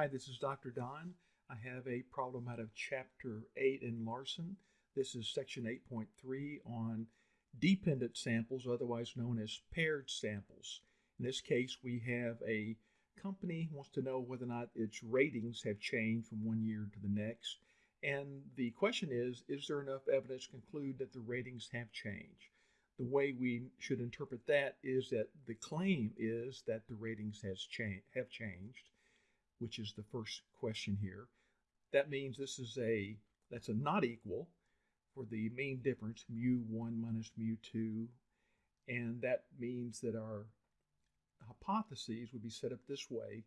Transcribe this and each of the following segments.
Hi, this is Dr. Don. I have a problem out of Chapter 8 in Larson. This is Section 8.3 on dependent samples, otherwise known as paired samples. In this case, we have a company wants to know whether or not its ratings have changed from one year to the next. And the question is, is there enough evidence to conclude that the ratings have changed? The way we should interpret that is that the claim is that the ratings has cha- have changed which is the first question here. That means this is a, that's a not equal for the mean difference, mu 1 minus mu 2. And that means that our hypotheses would be set up this way.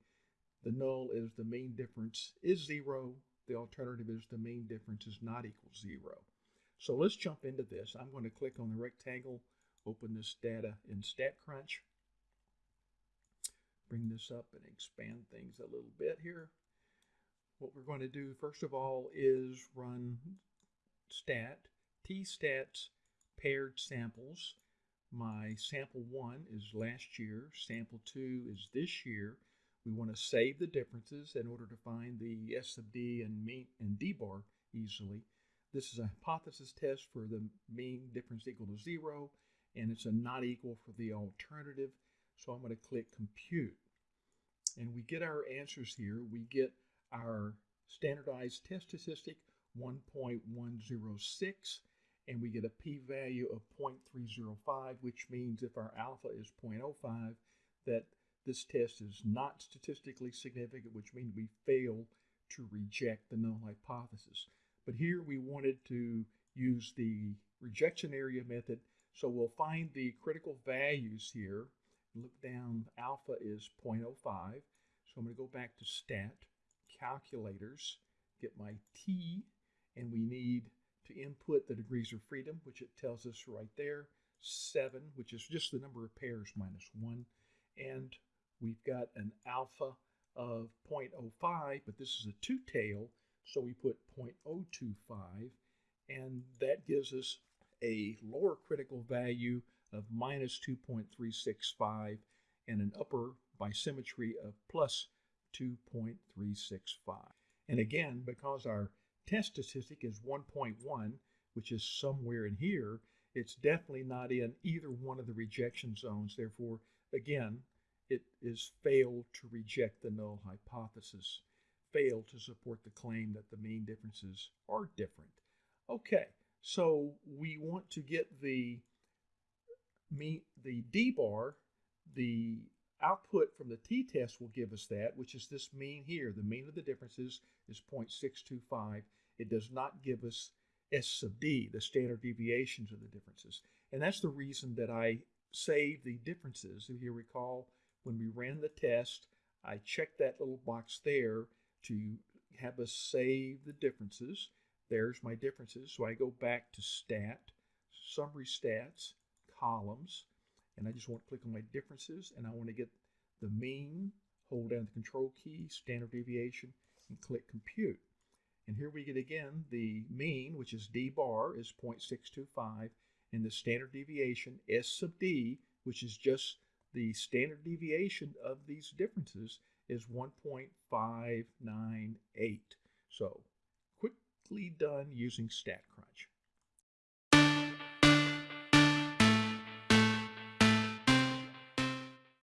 The null is the mean difference is 0. The alternative is the mean difference is not equal 0. So let's jump into this. I'm going to click on the rectangle, open this data in StatCrunch bring this up and expand things a little bit here. What we're going to do first of all is run stat, tstats paired samples. My sample 1 is last year, sample 2 is this year. We want to save the differences in order to find the S sub D and mean and D bar easily. This is a hypothesis test for the mean difference equal to zero, and it's a not equal for the alternative. So I'm going to click compute and we get our answers here. We get our standardized test statistic 1.106 and we get a p-value of 0.305 which means if our alpha is 0.05 that this test is not statistically significant which means we fail to reject the null hypothesis. But here we wanted to use the rejection area method so we'll find the critical values here look down, alpha is 0.05. So I'm going to go back to stat, calculators, get my t, and we need to input the degrees of freedom, which it tells us right there, 7, which is just the number of pairs minus 1. And we've got an alpha of 0.05, but this is a two-tail, so we put 0.025, and that gives us a lower critical value of minus 2.365 and an upper bisymmetry of plus 2.365. And again, because our test statistic is 1.1, which is somewhere in here, it's definitely not in either one of the rejection zones. Therefore, again, it is failed to reject the null hypothesis, failed to support the claim that the mean differences are different. Okay, so we want to get the mean the D bar, the output from the t-test will give us that, which is this mean here. The mean of the differences is 0.625. It does not give us S sub D, the standard deviations of the differences. And that's the reason that I save the differences. If you recall, when we ran the test, I checked that little box there to have us save the differences. There's my differences. So I go back to stat, summary stats, columns, and I just want to click on my differences, and I want to get the mean, hold down the control key, standard deviation, and click compute. And here we get again the mean, which is D bar, is 0.625, and the standard deviation, S sub D, which is just the standard deviation of these differences, is 1.598. So quickly done using StatCrunch.